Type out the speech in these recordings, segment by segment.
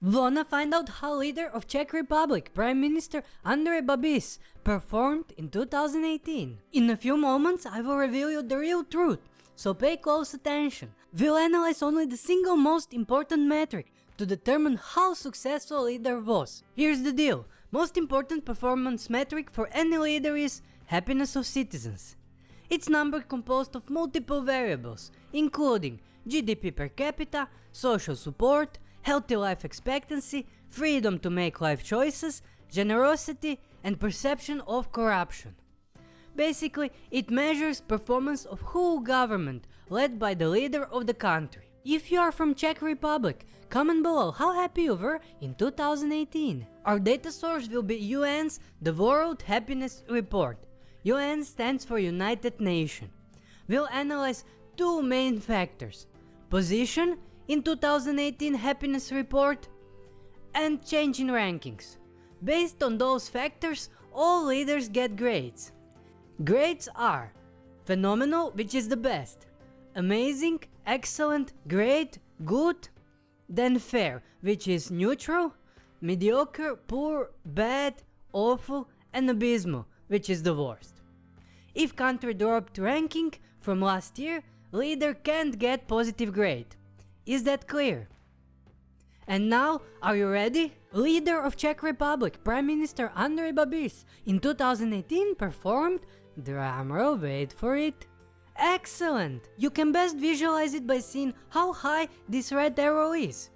Wanna find out how leader of Czech Republic, Prime Minister Andrej Babis, performed in 2018? In a few moments I will reveal you the real truth, so pay close attention. We'll analyze only the single most important metric to determine how successful a leader was. Here's the deal, most important performance metric for any leader is happiness of citizens. It's number composed of multiple variables, including GDP per capita, social support, healthy life expectancy, freedom to make life choices, generosity, and perception of corruption. Basically, it measures performance of whole government led by the leader of the country. If you are from Czech Republic, comment below how happy you were in 2018. Our data source will be UN's The World Happiness Report. UN stands for United Nations. We'll analyze two main factors, position in 2018 happiness report and change in rankings. Based on those factors, all leaders get grades. Grades are phenomenal, which is the best, amazing, excellent, great, good, then fair, which is neutral, mediocre, poor, bad, awful, and abysmal, which is the worst. If country dropped ranking from last year, leader can't get positive grade. Is that clear? And now, are you ready? Leader of Czech Republic, Prime Minister Andrej Babis in 2018 performed, drumroll wait for it, excellent! You can best visualize it by seeing how high this red arrow is.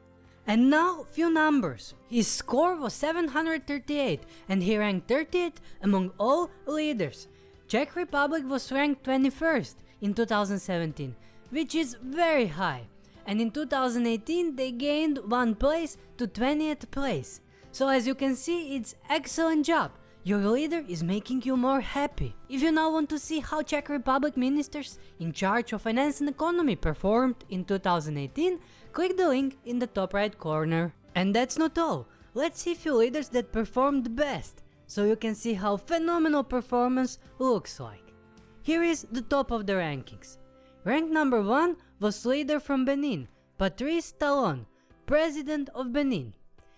And now, few numbers. His score was 738 and he ranked 30th among all leaders. Czech Republic was ranked 21st in 2017, which is very high and in 2018 they gained one place to 20th place. So as you can see it's excellent job. Your leader is making you more happy. If you now want to see how Czech Republic ministers in charge of finance and economy performed in 2018, click the link in the top right corner. And that's not all. Let's see few leaders that performed best, so you can see how phenomenal performance looks like. Here is the top of the rankings. Rank number 1 was leader from Benin, Patrice Talon, president of Benin.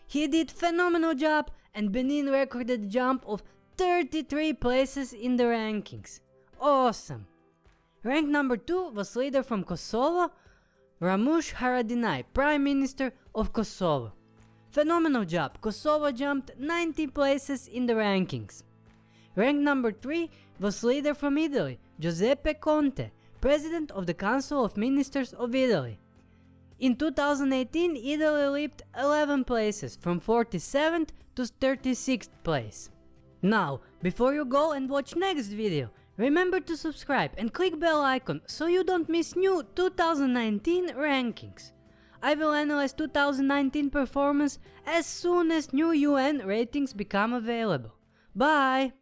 He did phenomenal job and Benin recorded a jump of 33 places in the rankings. Awesome! Rank number 2 was leader from Kosovo, Ramush Haradinaj, Prime Minister of Kosovo. Phenomenal job, Kosovo jumped 90 places in the rankings. Rank number 3 was leader from Italy, Giuseppe Conte, President of the Council of Ministers of Italy. In 2018, Italy leaped 11 places, from 47th to 36th place. Now, before you go and watch next video, remember to subscribe and click bell icon so you don't miss new 2019 rankings. I will analyze 2019 performance as soon as new UN ratings become available. Bye!